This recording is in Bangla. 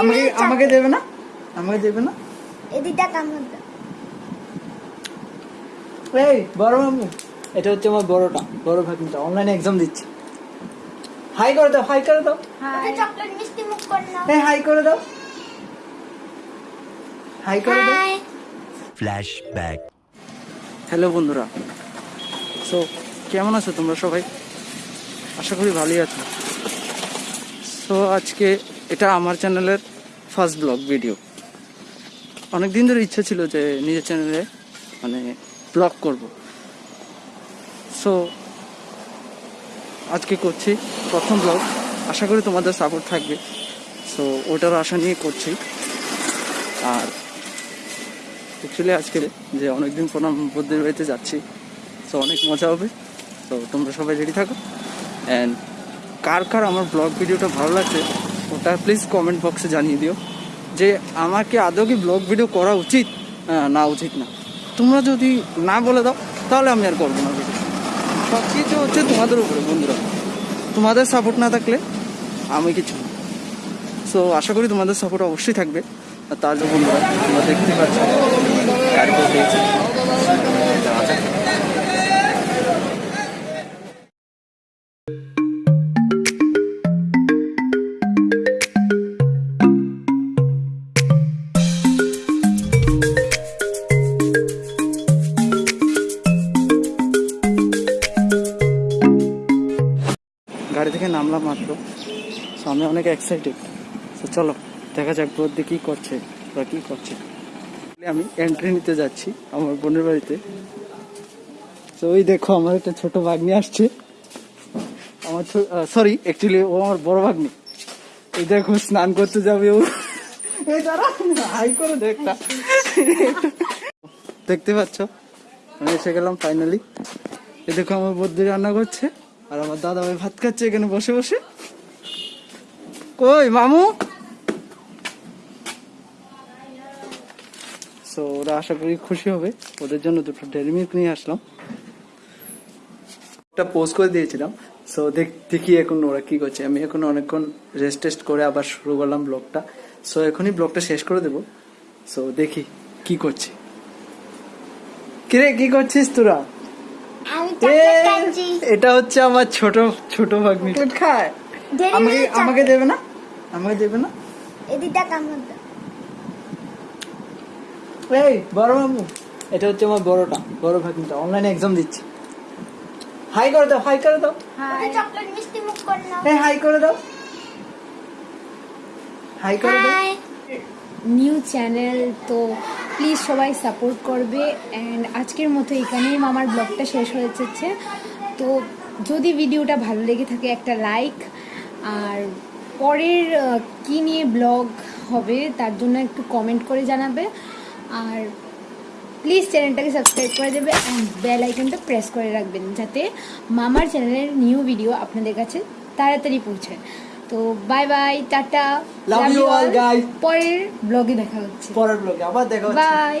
আমাকে আমাকে দেবে না? আমাকে দেবে না? এদিকটা কামড় দাও। এই বড় মামু এটা হচ্ছে আমার বড়টা বড় ভাগিনটা অনলাইনে এক্সাম দিচ্ছে। হাই করে দাও হাই করে দাও। এটা চকলেট মিষ্টি মুখ করে নাও। এই হাই করে দাও। হাই করে দাও। Flashback. হ্যালো বন্ধুরা। সো কেমন আছো তোমরা সবাই? আশা করি ভালোই আছো। সো আজকে এটা আমার চ্যানেলের ফার্স্ট ব্লগ ভিডিও। অনেক দিন ধরে ইচ্ছা ছিল যে নিজের চ্যানেলে মানে ব্লগ করব। সো আজকে করছি প্রথম ব্লগ। আশা করি তোমাদের সাপোর্ট থাকবে। সো ওটার আশা নিয়ে করছি। আর অ্যাকচুয়ালি আজকে যে অনেকদিন পর আমি বুদ্ধের বাড়িতে যাচ্ছি সো অনেক মজা হবে। তো তোমরা সবাই রেডি থাকো। অ্যান্ড কার কার আমার ব্লগ ভিডিওটা ভালো লাগছে ওটা প্লিজ কমেন্ট বক্সে জানিয়ে দিও। যে আমাকে আদৌ কি ব্লগ ভিডিও করা উচিত? না উচিত না। তোমরা যদি না বলে দাও, তাহলে আমি আর করব না সব কিছু হচ্ছে তোমাদের উপরে, বন্ধুরা। তোমাদের সাপোর্ট না থাকলে আমি কিছু না। সো আশা করি তোমাদের সাপোর্ট অবশ্যই থাকবে। আর তার বন্ধুরা, তোমরা দেখতে পাচ্ছ। গাড়ি থেকে নামলাম মাত্র। আমি অনেক এক্সাইটেড তো চলো, দেখা যাক বদ্দি কি করছে বা কি করছে। আমি এন্ট্রি নিতে যাচ্ছি আমার বোনের বাড়িতে। তো ওই দেখো, আমার একটা ছোট ভাগ্নি আসছে। আমার সরি অ্যাকচুয়ালি ও আমার বড় ভাগ্নি। এই দেখো, স্নান করতে যাবে ও। দাঁড়া, হাই করে দেখটা। দেখতে পাচ্ছ? আমি এসে গেলাম ফাইনালি এই দেখো, আমার বদ্দি রান্না করছে। আর আমার দাদা ভাই ভাত খাচ্ছে এখানে বসে বসে। কই, মামু? সো ওরা আশা করি খুশি হবে। ওদের জন্য দুটো ডেরি মিল্ক নিয়ে আসলাম। একটা পোস্ট করে দিয়েছিলাম। সো দেখ, দেখি এখন ওরা কি করছে। আমি এখন অনেকক্ষণ রেস্ট টেস্ট করে আবার শুরু করলাম ব্লগটা সো এখনই ব্লগটা শেষ করে দেবো। সো দেখি কি করছে। কিরে, কি করছিস তোরা আমি এ, চকলেট খাচ্ছি এটা হচ্ছে আমার ছোট ছোট ভাগ্নি। খায় আমাকে আমাকে দেবে না? আমাকে দেবে না? এদিকটা কামড় এই বড় মামু। এটা হচ্ছে আমার বড়টা বড় ভাগিনটা। অনলাইনে এক্সাম দিচ্ছে। হাই করে দাও হাই করে দাও। চকলেট মিষ্টি মুখ করে নাও। এই হাই করে দাও। হাই করে দাও। নিউ চ্যানেল তো প্লিজ সবাই সাপোর্ট করবে অ্যান্ড আজকের মতো এখানেই আমার ব্লগটা শেষ হয়ে যাচ্ছে। তো যদি ভিডিওটা ভালো লেগে থাকে একটা লাইক আর পরের কি নিয়ে ব্লগ হবে তার জন্য একটু কমেন্ট করে জানাবে। আর প্লিজ চ্যানেলটাকে সাবস্ক্রাইব করে দেবে অ্যান্ড বেল আইকনটা প্রেস করে রাখবেন যাতে মামার চ্যানেলের নিউ ভিডিও আপনাদের কাছে তাড়াতাড়ি পৌঁছায়। তো bye bye tata love you all guys পরের ব্লগে দেখা হচ্ছে। পরের ব্লগে আবার দেখা হচ্ছে। বাই